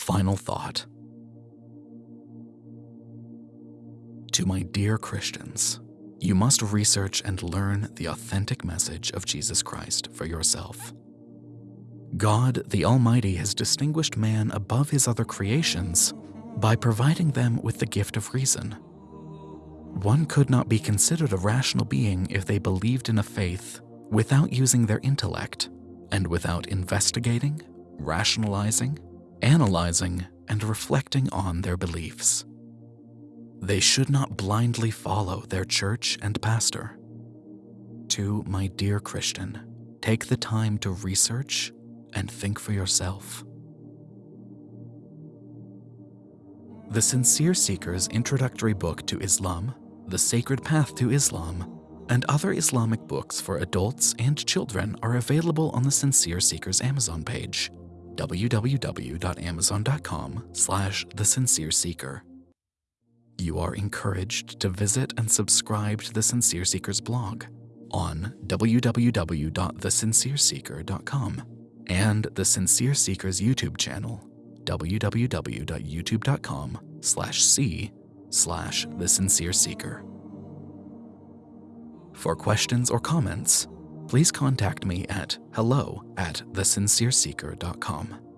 Final thought. To my dear Christians, you must research and learn the authentic message of Jesus Christ for yourself. God the Almighty has distinguished man above his other creations by providing them with the gift of reason. One could not be considered a rational being if they believed in a faith without using their intellect and without investigating, rationalizing, analyzing, and reflecting on their beliefs. They should not blindly follow their church and pastor. To my dear Christian, take the time to research and think for yourself. The Sincere Seeker's introductory book to Islam, The Sacred Path to Islam, and other Islamic books for adults and children are available on the Sincere Seeker's Amazon page, www.amazon.com slash The Sincere Seeker. You are encouraged to visit and subscribe to The Sincere Seeker's blog on www.thesincereseeker.com and The Sincere Seeker's YouTube channel, www.youtube.com slash c slash The Sincere Seeker. For questions or comments, please contact me at hello at thesincereseeker.com.